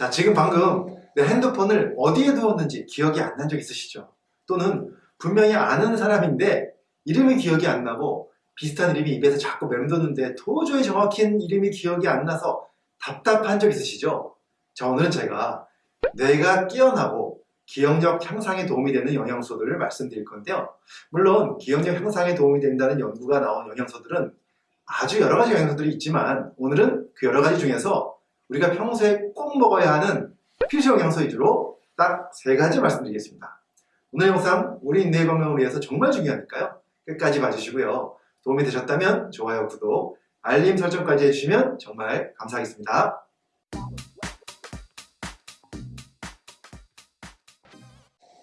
자, 지금 방금 내 핸드폰을 어디에 두었는지 기억이 안 난 적 있으시죠? 또는 분명히 아는 사람인데 이름이 기억이 안 나고 비슷한 이름이 입에서 자꾸 맴도는데 도저히 정확한 이름이 기억이 안 나서 답답한 적 있으시죠? 자, 오늘은 제가 뇌가 깨어나고 기억력 향상에 도움이 되는 영양소들을 말씀드릴 건데요. 물론 기억력 향상에 도움이 된다는 연구가 나온 영양소들은 아주 여러 가지 영양소들이 있지만 오늘은 그 여러 가지 중에서 우리가 평소에 꼭 먹어야 하는 필수 영양소 위주로 딱 세 가지 말씀드리겠습니다. 오늘 영상 우리 인내 건강을 위해서 정말 중요하니까요. 끝까지 봐주시고요. 도움이 되셨다면 좋아요, 구독, 알림 설정까지 해주시면 정말 감사하겠습니다.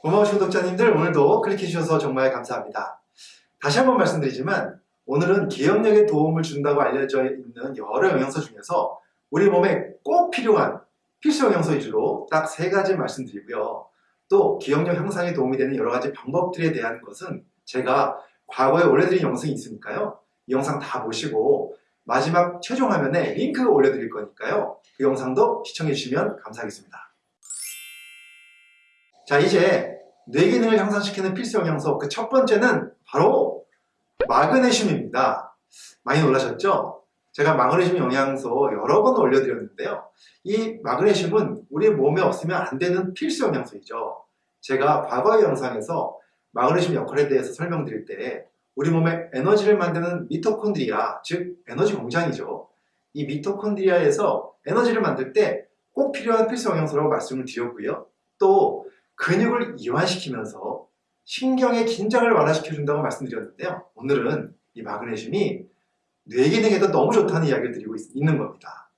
고마우신 구독자님들 오늘도 클릭해주셔서 정말 감사합니다. 다시 한번 말씀드리지만 오늘은 기억력에 도움을 준다고 알려져 있는 여러 영양소 중에서 우리 몸에 꼭 필요한 필수 영양소 위주로 딱 세 가지 말씀드리고요. 또 기억력 향상에 도움이 되는 여러 가지 방법들에 대한 것은 제가 과거에 올려드린 영상이 있으니까요. 이 영상 다 보시고 마지막 최종 화면에 링크 올려드릴 거니까요. 그 영상도 시청해 주시면 감사하겠습니다. 자 이제 뇌 기능을 향상시키는 필수 영양소 그 첫 번째는 바로 마그네슘입니다. 많이 놀라셨죠? 제가 마그네슘 영양소 여러 번 올려드렸는데요. 이 마그네슘은 우리 몸에 없으면 안 되는 필수 영양소이죠. 제가 과거의 영상에서 마그네슘 역할에 대해서 설명드릴 때 우리 몸에 에너지를 만드는 미토콘드리아, 즉 에너지 공장이죠. 이 미토콘드리아에서 에너지를 만들 때 꼭 필요한 필수 영양소라고 말씀을 드렸고요. 또 근육을 이완시키면서 신경의 긴장을 완화시켜준다고 말씀드렸는데요. 오늘은 이 마그네슘이 뇌 기능에도 너무 좋다는 이야기를 드리고 있, 는 겁니다.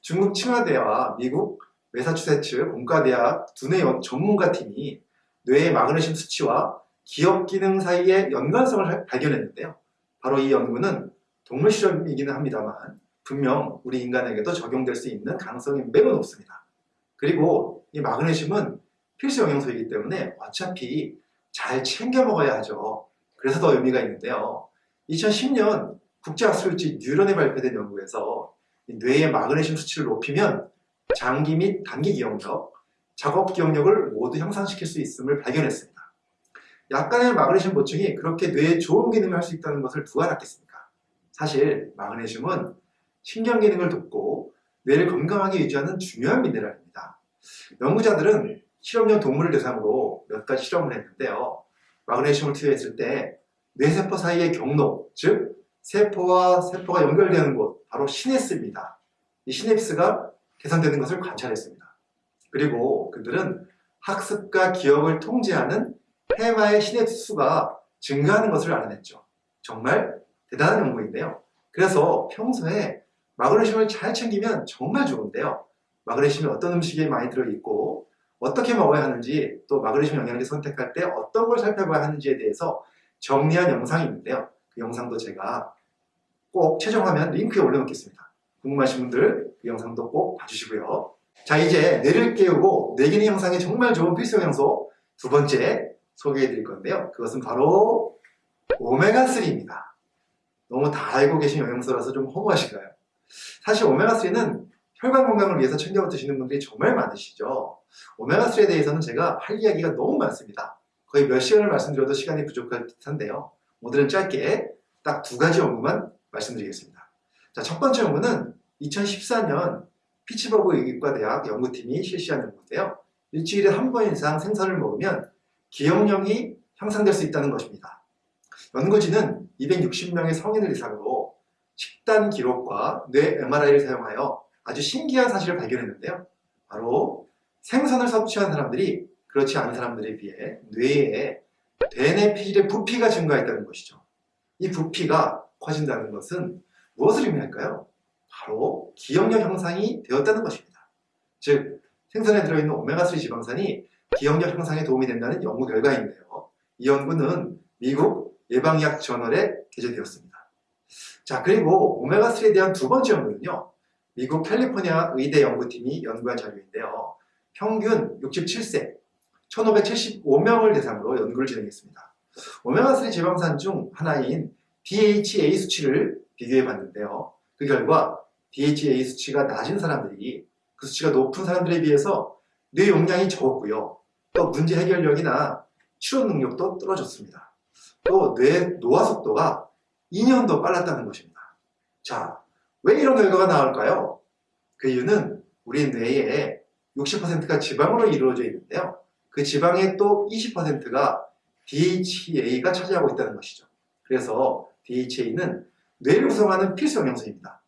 중국 칭화대와 미국 메사추세츠 공과대학 두뇌 전문가 팀이 뇌의 마그네슘 수치와 기억 기능 사이의 연관성을 발견했는데요. 바로 이 연구는 동물 실험이기는 합니다만 분명 우리 인간에게도 적용될 수 있는 가능성이 매우 높습니다. 그리고 이 마그네슘은 필수 영양소이기 때문에 어차피 잘 챙겨 먹어야 하죠. 그래서 더 의미가 있는데요. 2010년 국제학술지 뉴런에 발표된 연구에서 뇌의 마그네슘 수치를 높이면 장기 및 단기 기억력, 작업 기억력을 모두 향상시킬 수 있음을 발견했습니다. 약간의 마그네슘 보충이 그렇게 뇌에 좋은 기능을 할 수 있다는 것을 누가 알았겠습니까? 사실 마그네슘은 신경 기능을 돕고 뇌를 건강하게 유지하는 중요한 미네랄입니다. 연구자들은 실험용 동물을 대상으로 몇 가지 실험을 했는데요. 마그네슘을 투여했을 때 뇌세포 사이의 경로, 즉 세포와 세포가 연결되는 곳, 바로 시냅스입니다. 이 시냅스가 개선되는 것을 관찰했습니다. 그리고 그들은 학습과 기억을 통제하는 해마의 시냅스 수가 증가하는 것을 알아냈죠. 정말 대단한 연구인데요. 그래서 평소에 마그네슘을 잘 챙기면 정말 좋은데요. 마그네슘이 어떤 음식에 많이 들어있고 어떻게 먹어야 하는지 또 마그네슘 영양제 선택할 때 어떤 걸 살펴봐야 하는지에 대해서 정리한 영상이 있는데요. 그 영상도 제가 꼭 최종 화면 링크에 올려놓겠습니다. 궁금하신 분들 그 영상도 꼭 봐주시고요. 자 이제 뇌를 깨우고 뇌기능 형상에 정말 좋은 필수 영양소 두 번째 소개해 드릴 건데요. 그것은 바로 오메가3입니다. 너무 다 알고 계신 영양소라서 좀 허무하신가요? 사실 오메가3는 혈관 건강을 위해서 챙겨 드시는 분들이 정말 많으시죠. 오메가3에 대해서는 제가 할 이야기가 너무 많습니다. 거의 몇 시간을 말씀드려도 시간이 부족할 듯한데요. 오늘은 짧게 딱 두 가지 연구만 말씀드리겠습니다. 자, 첫 번째 연구는 2014년 피츠버그 의과대학 연구팀이 실시한 연구인데요. 일주일에 한 번 이상 생선을 먹으면 기억력이 향상될 수 있다는 것입니다. 연구진은 260명의 성인을 대상으로 식단 기록과 뇌 MRI를 사용하여 아주 신기한 사실을 발견했는데요. 바로 생선을 섭취한 사람들이 그렇지 않은 사람들에 비해 뇌에 대뇌피질의 부피가 증가했다는 것이죠. 이 부피가 커진다는 것은 무엇을 의미할까요? 바로 기억력 향상이 되었다는 것입니다. 즉 생선에 들어있는 오메가3 지방산이 기억력 향상에 도움이 된다는 연구 결과인데요. 이 연구는 미국 예방의학 저널에 게재되었습니다. 자 그리고 오메가3에 대한 두 번째 연구는요. 미국 캘리포니아 의대 연구팀이 연구한 자료인데요. 평균 67세 1575명을 대상으로 연구를 진행했습니다. 오메가3 지방산 중 하나인 DHA 수치를 비교해 봤는데요. 그 결과 DHA 수치가 낮은 사람들이 그 수치가 높은 사람들에 비해서 뇌 용량이 적었고요. 또 문제 해결력이나 치료 능력도 떨어졌습니다. 또 뇌 노화 속도가 2년도 빨랐다는 것입니다. 자, 왜 이런 결과가 나올까요? 그 이유는 우리 뇌의 60%가 지방으로 이루어져 있는데요. 그 지방의 또 20%가 DHA가 차지하고 있다는 것이죠. 그래서 DHA는 뇌를 구성하는 필수 영양소입니다.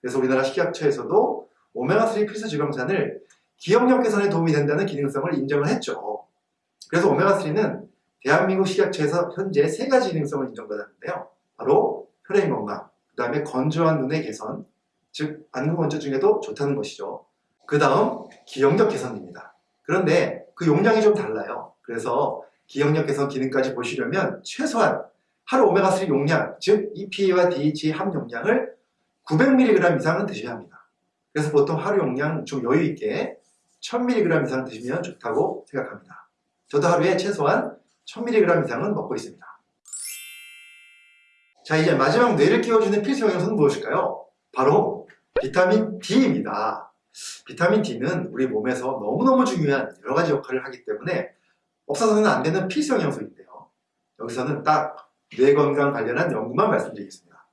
그래서 우리나라 식약처에서도 오메가3 필수 지방산을 기억력 개선에 도움이 된다는 기능성을 인정을 했죠. 그래서 오메가3는 대한민국 식약처에서 현재 세 가지 기능성을 인정받았는데요. 바로 혈행 건강, 그 다음에 건조한 눈의 개선, 즉 안구 건조 중에도 좋다는 것이죠. 그 다음 기억력 개선입니다. 그런데 그 용량이 좀 달라요. 그래서 기억력 개선 기능까지 보시려면 최소한 하루 오메가3 용량, 즉 EPA와 DHA 함용량을 900mg 이상은 드셔야 합니다. 그래서 보통 하루 용량 좀 여유 있게 1000mg 이상 드시면 좋다고 생각합니다. 저도 하루에 최소한 1000mg 이상은 먹고 있습니다. 자 이제 마지막 뇌를 끼워주는 필수 영양소는 무엇일까요? 바로 비타민 D입니다. 비타민 D는 우리 몸에서 너무너무 중요한 여러 가지 역할을 하기 때문에 없어서는 안 되는 필수 영양소인데요. 여기서는 딱 뇌 건강 관련한 연구만 말씀드리겠습니다.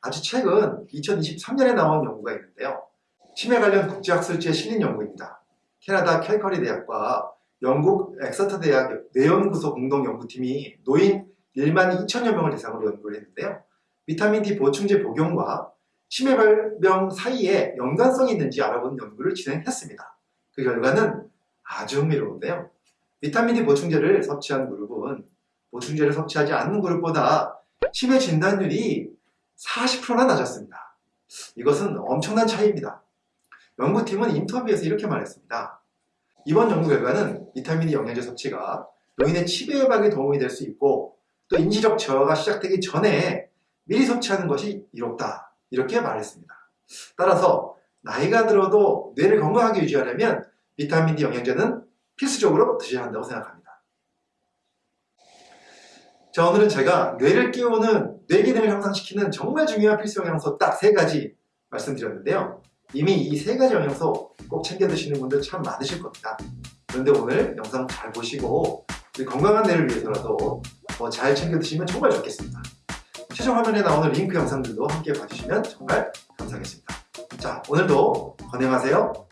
아주 최근 2023년에 나온 연구가 있는데요. 치매 관련 국제학술지에 실린 연구입니다. 캐나다 캘커리 대학과 영국 엑서터 대학 뇌연구소 공동연구팀이 노인 1만 2천여 명을 대상으로 연구를 했는데요. 비타민 D 보충제 복용과 치매 발병 사이에 연관성이 있는지 알아보는 연구를 진행했습니다. 그 결과는 아주 흥미로운데요. 비타민 D 보충제를 섭취한 그룹은 보충제를 섭취하지 않는 그룹보다 치매 진단율이 40%나 낮았습니다. 이것은 엄청난 차이입니다. 연구팀은 인터뷰에서 이렇게 말했습니다. 이번 연구 결과는 비타민 D 영양제 섭취가 노인의 치매 예방에 도움이 될 수 있고 또 인지적 저하가 시작되기 전에 미리 섭취하는 것이 이롭다. 이렇게 말했습니다. 따라서 나이가 들어도 뇌를 건강하게 유지하려면 비타민 D 영양제는 필수적으로 드셔야 한다고 생각합니다. 자 오늘은 제가 뇌를 끼우는 뇌 기능을 향상시키는 정말 중요한 필수 영양소 딱 세 가지 말씀드렸는데요. 이미 이 세 가지 영양소 꼭 챙겨 드시는 분들 참 많으실 겁니다. 그런데 오늘 영상 잘 보시고 건강한 뇌를 위해서라도 더잘 챙겨 드시면 정말 좋겠습니다. 최종 화면에 나오는 링크 영상들도 함께 봐주시면 정말 감사하겠습니다. 자 오늘도 건강하세요.